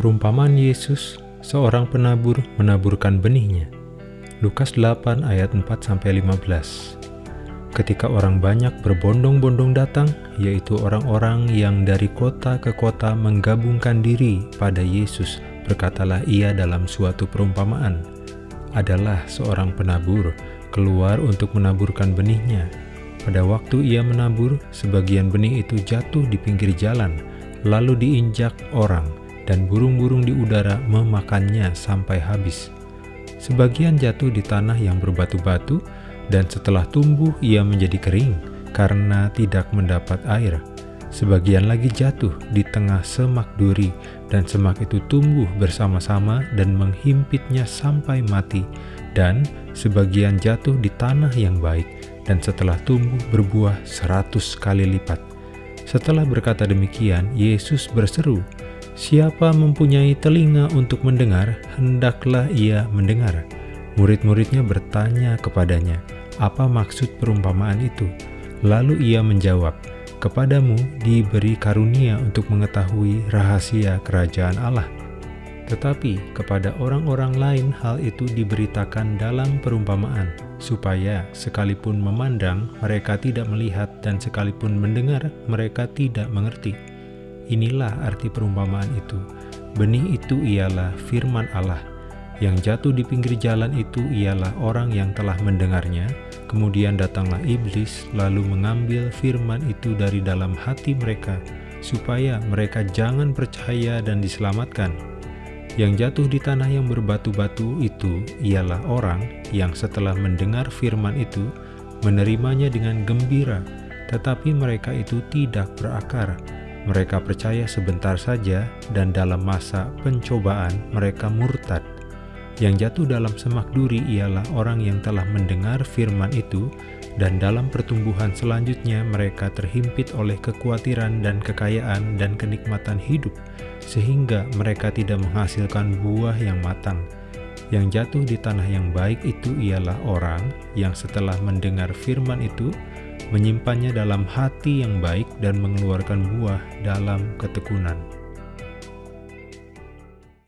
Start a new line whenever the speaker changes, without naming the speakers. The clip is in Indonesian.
Perumpamaan Yesus, seorang penabur menaburkan benihnya. Lukas 8 ayat 4-15 Ketika orang banyak berbondong-bondong datang, yaitu orang-orang yang dari kota ke kota menggabungkan diri pada Yesus, berkatalah ia dalam suatu perumpamaan, adalah seorang penabur keluar untuk menaburkan benihnya. Pada waktu ia menabur, sebagian benih itu jatuh di pinggir jalan, lalu diinjak orang, dan burung-burung di udara memakannya sampai habis. Sebagian jatuh di tanah yang berbatu-batu, dan setelah tumbuh ia menjadi kering karena tidak mendapat air. Sebagian lagi jatuh di tengah semak duri, dan semak itu tumbuh bersama-sama dan menghimpitnya sampai mati, dan sebagian jatuh di tanah yang baik, dan setelah tumbuh berbuah seratus kali lipat. Setelah berkata demikian, Yesus berseru, Siapa mempunyai telinga untuk mendengar, hendaklah ia mendengar. Murid-muridnya bertanya kepadanya, apa maksud perumpamaan itu? Lalu ia menjawab, Kepadamu diberi karunia untuk mengetahui rahasia kerajaan Allah. Tetapi kepada orang-orang lain hal itu diberitakan dalam perumpamaan, supaya sekalipun memandang mereka tidak melihat dan sekalipun mendengar mereka tidak mengerti. Inilah arti perumpamaan itu. Benih itu ialah firman Allah. Yang jatuh di pinggir jalan itu ialah orang yang telah mendengarnya, kemudian datanglah iblis lalu mengambil firman itu dari dalam hati mereka, supaya mereka jangan percaya dan diselamatkan. Yang jatuh di tanah yang berbatu-batu itu ialah orang yang setelah mendengar firman itu, menerimanya dengan gembira, tetapi mereka itu tidak berakar. Mereka percaya sebentar saja, dan dalam masa pencobaan mereka murtad. Yang jatuh dalam semak duri ialah orang yang telah mendengar firman itu, dan dalam pertumbuhan selanjutnya mereka terhimpit oleh kekhawatiran dan kekayaan dan kenikmatan hidup, sehingga mereka tidak menghasilkan buah yang matang. Yang jatuh di tanah yang baik itu ialah orang yang setelah mendengar firman itu, menyimpannya dalam hati yang baik dan mengeluarkan buah dalam ketekunan.